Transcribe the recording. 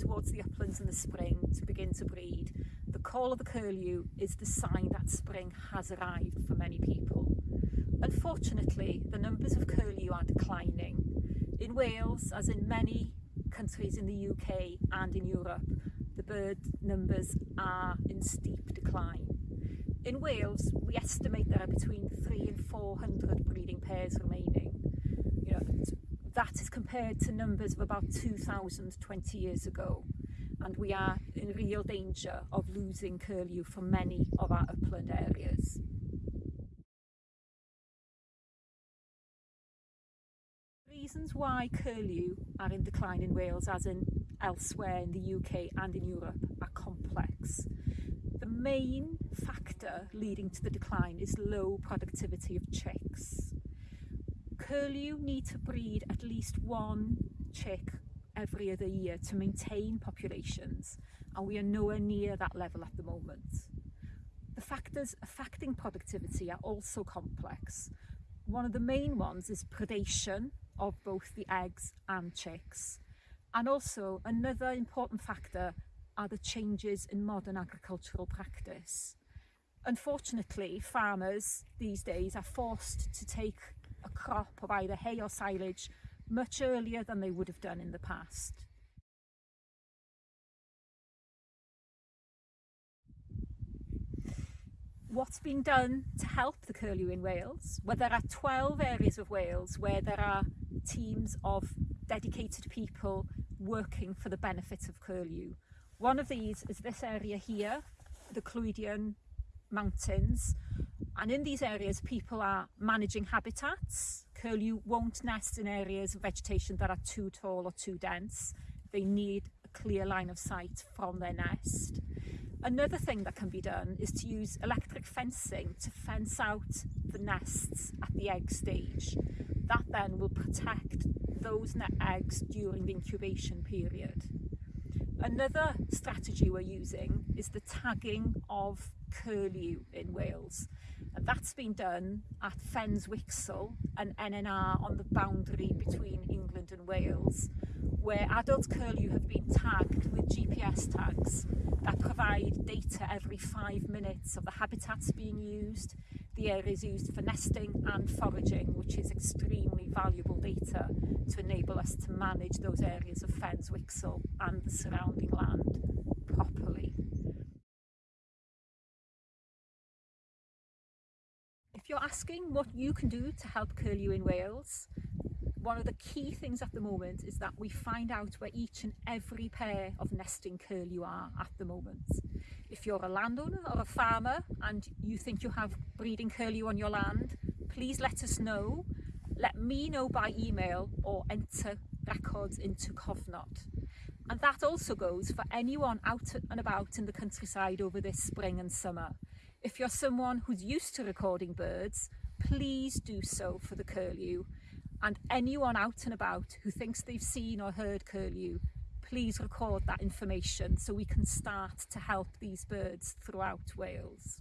towards the uplands in the spring to begin to breed, the call of the curlew is the sign that spring has arrived for many people. Unfortunately, the numbers of curlew are declining. In Wales, as in many countries in the UK and in Europe, the bird numbers are in steep decline. In Wales, we estimate there are between three and 400 breeding pairs remaining. That is compared to numbers of about 2,000 20 years ago. And we are in real danger of losing curlew from many of our upland areas. Reasons why curlew are in decline in Wales as in elsewhere in the UK and in Europe are complex. The main factor leading to the decline is low productivity of chicks. Curlew need to breed at least one chick every other year to maintain populations and we are nowhere near that level at the moment. The factors affecting productivity are also complex. One of the main ones is predation of both the eggs and chicks. And also another important factor are the changes in modern agricultural practice. Unfortunately, farmers these days are forced to take a crop of either hay or silage much earlier than they would have done in the past. What's being done to help the curlew in Wales? Well, there are 12 areas of Wales where there are teams of dedicated people working for the benefit of curlew. One of these is this area here, the Clwydian Mountains, And in these areas, people are managing habitats. Curlew won't nest in areas of vegetation that are too tall or too dense. They need a clear line of sight from their nest. Another thing that can be done is to use electric fencing to fence out the nests at the egg stage. That then will protect those eggs during the incubation period. Another strategy we're using is the tagging of curlew in Wales. And that's been done at Fens Wixel and NNR on the boundary between England and Wales, where adult curlew have been tagged with GPS tags that provide data every five minutes of the habitats being used, the areas used for nesting and foraging, which is extremely valuable data to enable us to manage those areas of Fenn's Whixall and the surrounding land properly. If you're asking what you can do to help curlew in Wales, one of the key things at the moment is that we find out where each and every pair of nesting curlew are at the moment. If you're a landowner or a farmer and you think you have breeding curlew on your land, please let us know. Let me know by email or enter records into Cofnod. And that also goes for anyone out and about in the countryside over this spring and summer. If you're someone who's used to recording birds, please do so for the curlew and anyone out and about who thinks they've seen or heard curlew, please record that information so we can start to help these birds throughout Wales.